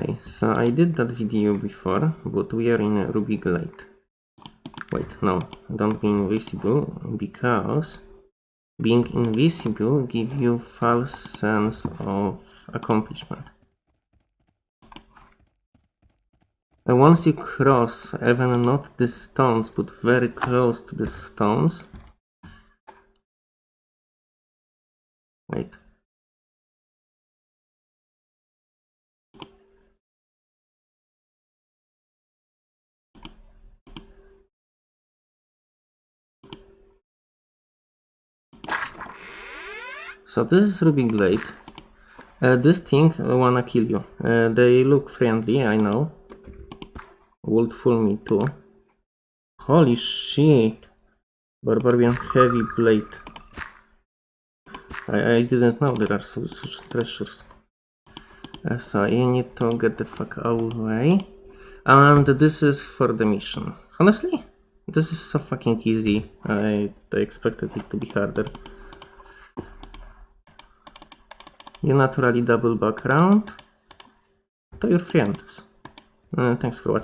Okay, so I did that video before, but we are in Ruby Glade. Wait, no, don't be invisible, because being invisible gives you false sense of accomplishment. And once you cross, even not the stones, but very close to the stones. Wait. So this is Ruby Blade. Uh, this thing wanna kill you. Uh, they look friendly, I know. Would fool me too. Holy shit! Barbarian Heavy Blade. I, I didn't know there are so, such treasures. Uh, so you need to get the fuck away. And this is for the mission. Honestly, this is so fucking easy. I, I expected it to be harder. You naturally double back around to your friends. Uh, thanks for watching.